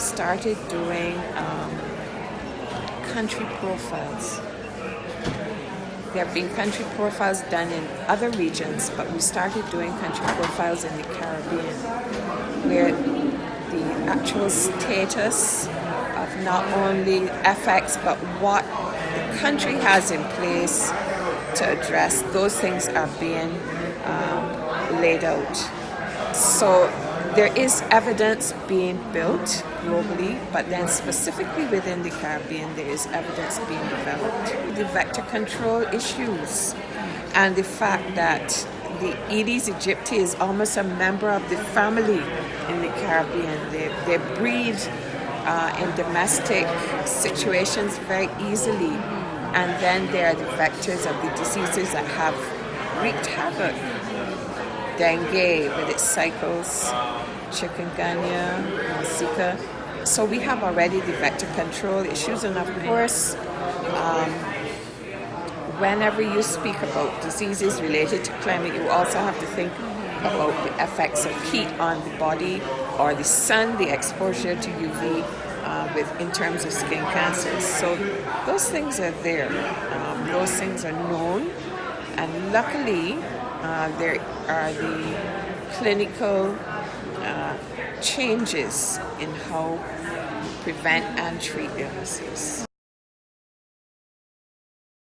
started doing um, country profiles. There have been country profiles done in other regions, but we started doing country profiles in the Caribbean, where the actual status of not only FX, but what the country has in place to address those things are being um, laid out. So there is evidence being built globally, but then specifically within the Caribbean, there is evidence being developed. The vector control issues and the fact that the Aedes aegypti is almost a member of the family in the Caribbean. They, they breed uh, in domestic situations very easily, and then there are the vectors of the diseases that have wreaked havoc dengue with its cycles, chikungunya, Zika. So we have already the vector control issues, and of course, um, whenever you speak about diseases related to climate, you also have to think about the effects of heat on the body or the sun, the exposure to UV uh, with in terms of skin cancers. So those things are there. Um, those things are known, and luckily uh, there are the clinical uh, changes in how prevent and treat illnesses.